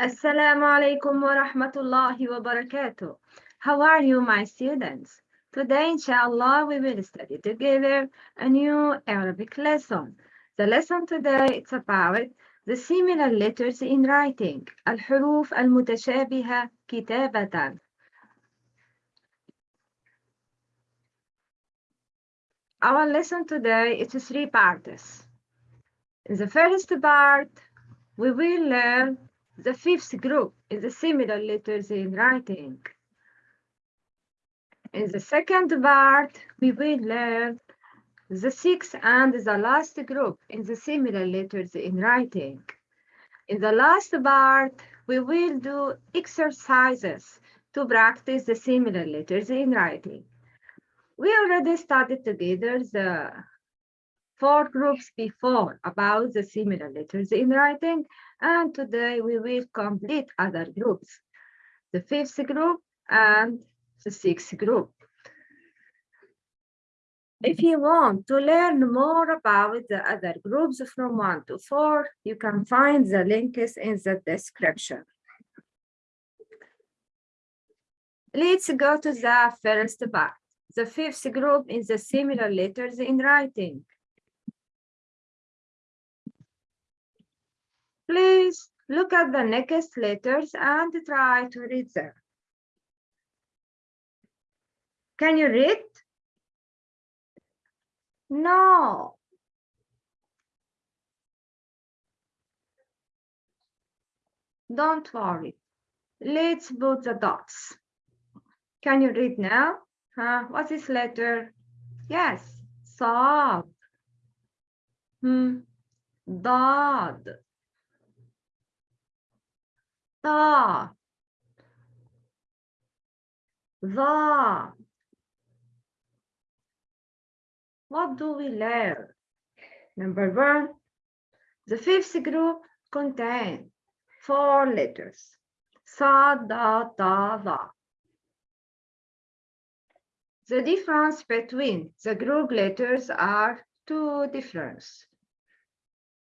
Assalamu alaikum wa rahmatullahi wa barakatuh. How are you, my students? Today, inshallah, we will study together a new Arabic lesson. The lesson today is about the similar letters in writing. الحروف المتشابهة كتابة. Our lesson today is three parts. In the first part, we will learn the fifth group is the similar letters in writing. In the second part, we will learn the sixth and the last group in the similar letters in writing. In the last part, we will do exercises to practice the similar letters in writing. We already studied together the four groups before about the similar letters in writing, and today we will complete other groups, the fifth group and the sixth group. If you want to learn more about the other groups from one to four, you can find the links in the description. Let's go to the first part. The fifth group is the similar letters in writing. Please look at the next letters and try to read them. Can you read? No. Don't worry. Let's put the dots. Can you read now? Huh? What's this letter? Yes, sad. Hmm. Dad. Ta. The. What do we learn? Number one, the fifth group contains four letters. Sa, da, ta, va. The difference between the group letters are two difference.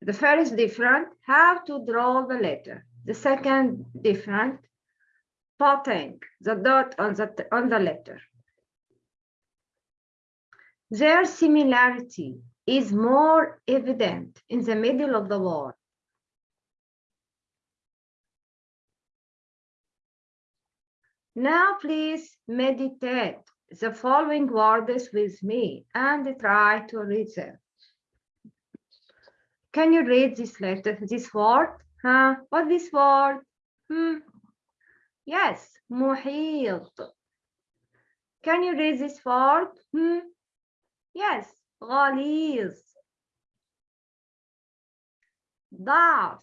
The first difference, how to draw the letter. The second different, putting the dot on the, on the letter. Their similarity is more evident in the middle of the word. Now please meditate the following words with me and try to read them. Can you read this letter, this word? Huh? What this word? Hmm. Yes, محيط. Can you read this word? Hmm. Yes, غليظ. ضعف.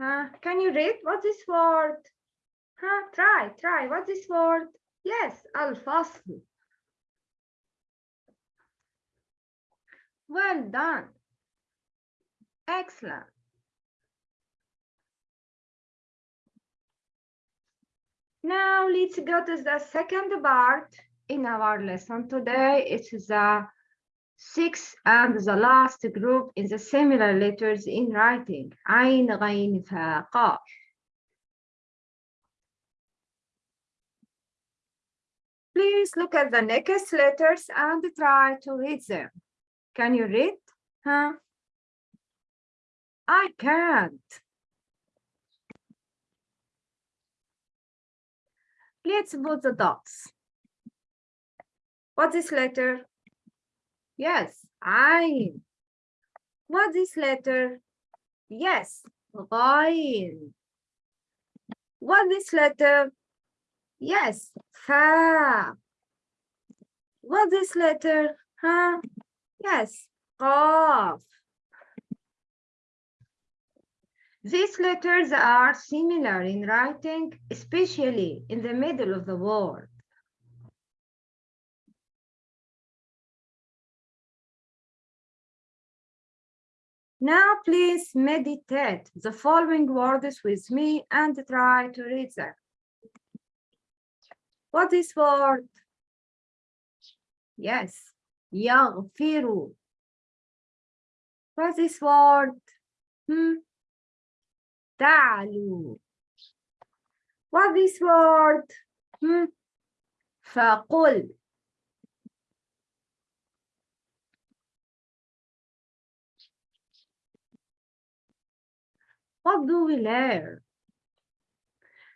Huh? Can you read what this word? Huh? Try, try. What this word? Yes, الفصل. Well done. Excellent. Now let's go to the second part in our lesson today. It is the sixth and the last group in the similar letters in writing. عين غين فاء قاف. Please look at the next letters and try to read them. Can you read? Huh? I can't. Let's put the dots. What's this letter? Yes, I. What's this letter? Yes, I. What's this letter? Yes, fair. What's this letter? Huh? Yes, off. These letters are similar in writing, especially in the middle of the word. Now please meditate the following words with me and try to read them. What is word? Yes, يغفر. What is word? Hmm? تعلو what this word hmm? فقل what do we learn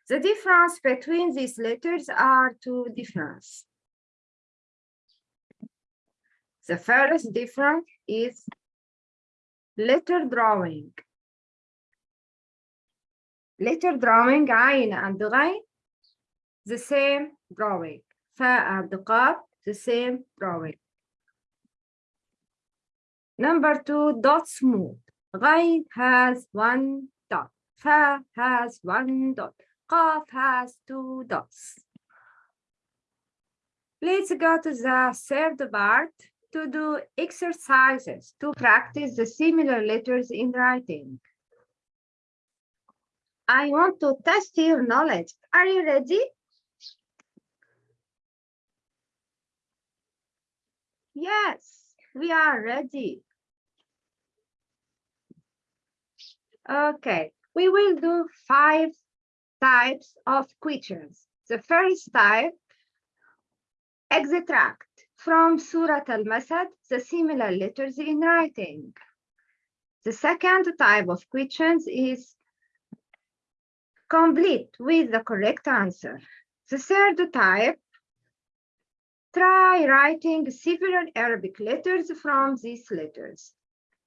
the difference between these letters are two difference the first difference is letter drawing letter drawing عين and غين the same drawing فاء and قاف the same drawing number two dot smooth غين has one dot fa has one dot قاف has two dots let's go to the third part to do exercises to practice the similar letters in writing I want to test your knowledge. Are you ready? Yes, we are ready. Okay, we will do five types of questions. The first type, extract from Surat al-Masad, the similar letters in writing. The second type of questions is complete with the correct answer. The third type, try writing several Arabic letters from these letters.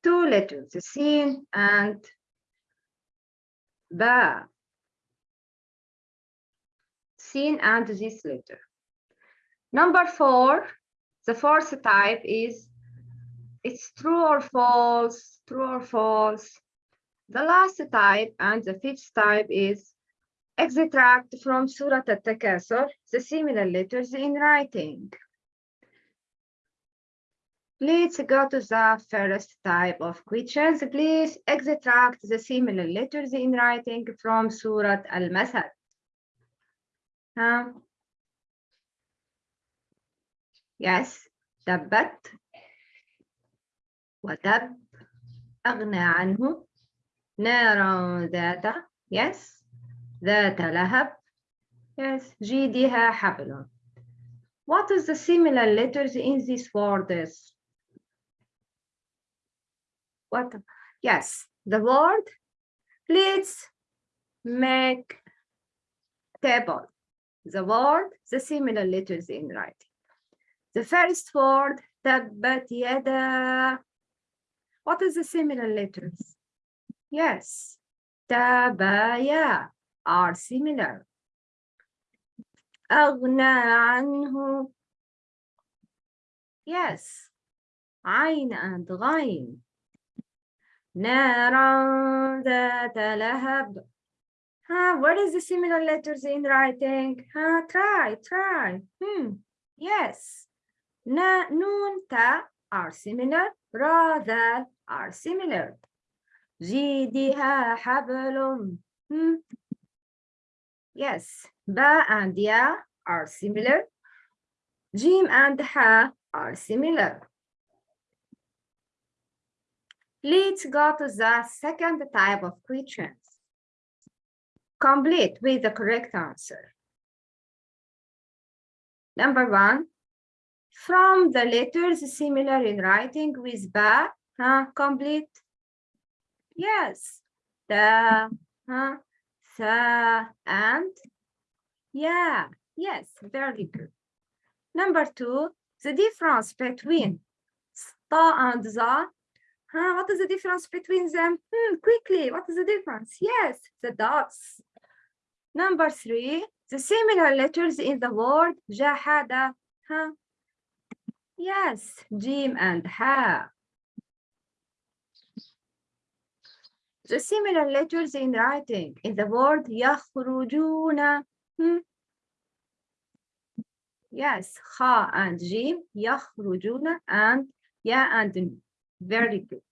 Two letters, the Sin and Ba. Sin and this letter. Number four, the fourth type is it's true or false, true or false. The last type and the fifth type is extract from Surat al-Takasur, the similar letters in writing. Let's go to the first type of questions. Please extract the similar letters in writing from Surat al-Masad. Huh? Yes, تبت وتب أغنى عنه نارا ذات yes ذات لهب yes جيدها حبل what is the similar letters in these words what yes the word let's make table the word the similar letters in writing the first word تبت يدا what is the similar letters yes تبايا are similar أغنى عنه yes عين and غين نارا ذات لهب Huh, what is the similar letters in writing? Huh, try, try. Hmm, yes. Na, nun, ta are similar. Ra, ذا are similar. جيدها حبل. Hmm. Yes, ba and ya are similar. Jim and ha are similar. Let's go to the second type of questions. Complete with the correct answer. Number one, from the letters similar in writing with ba, huh, complete. Yes, the, huh, sa, and yeah, yes, very good. Number two, the difference between sta and the. Huh, what is the difference between them? Hmm, quickly, what is the difference? Yes, the dots. Number three, the similar letters in the word jahada. Huh? Yes, jim and ha. The similar letters in writing in the word yakhrujuna. Hmm? Yes, kha and jim, yakhrujuna and ya and. Very good.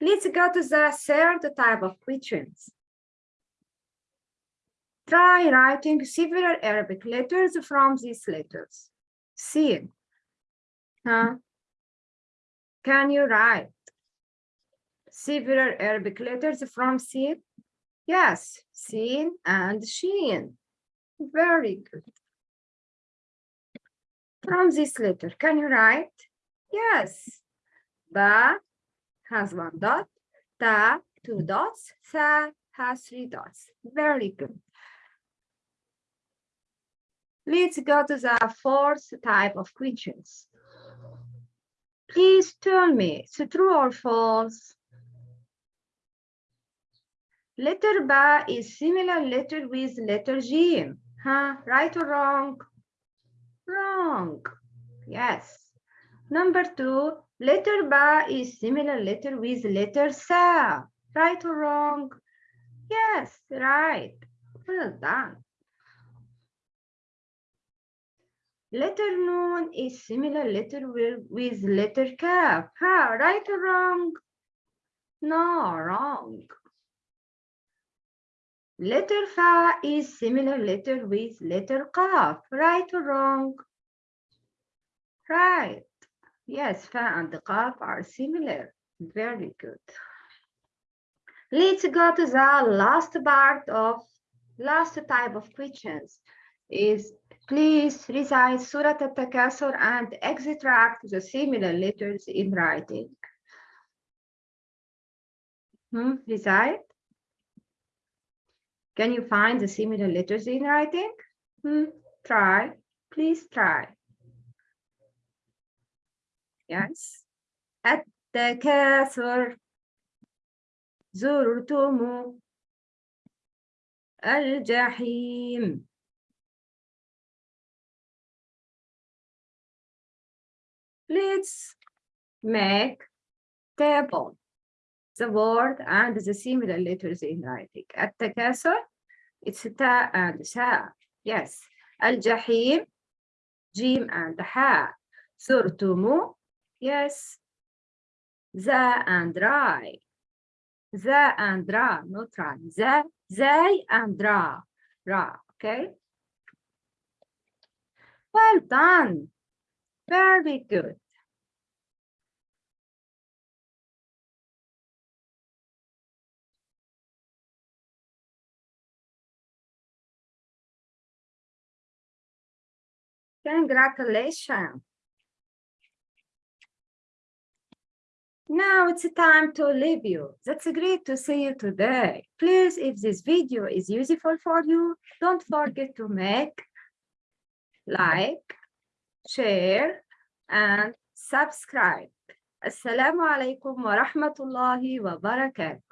Let's go to the third type of questions. Try writing several Arabic letters from these letters. See. Huh? Can you write several Arabic letters from C? Yes, seen and sheen. Very good. From this letter, can you write? Yes. Ba has one dot, ta two dots, sa has three dots. Very good. Let's go to the fourth type of questions. Please tell me, it's true or false? Letter Ba is similar letter with letter G. Huh? Right or wrong? Wrong. Yes. Number two, letter Ba is similar letter with letter Sa. Right or wrong? Yes, right. Well done. Letter Noon is similar letter with, letter Kaf. Huh? Right or wrong? No, wrong. Letter Fa is similar letter with letter Qaf. Right or wrong? Right. Yes, Fa and Qaf are similar. Very good. Let's go to the last part of last type of questions is please recite Surat Al-Takasur and extract the similar letters in writing. Hmm, recite. Can you find the similar letters in writing? Hmm, try, please try. Yes. التكاثر زرتم الجحيم Let's make table the word and the similar letters in writing. التكاثر it's ta and sa. Yes. الجحيم جيم and ha. زرتم yes. za and rai. za and ra, not ra. za, zay and ra. Ra, okay? Well done. Very good. Congratulations. Now it's time to leave you. That's great to see you today. Please, if this video is useful for you, don't forget to make, like, share, and subscribe. Assalamu alaikum wa rahmatullahi wa barakatuh.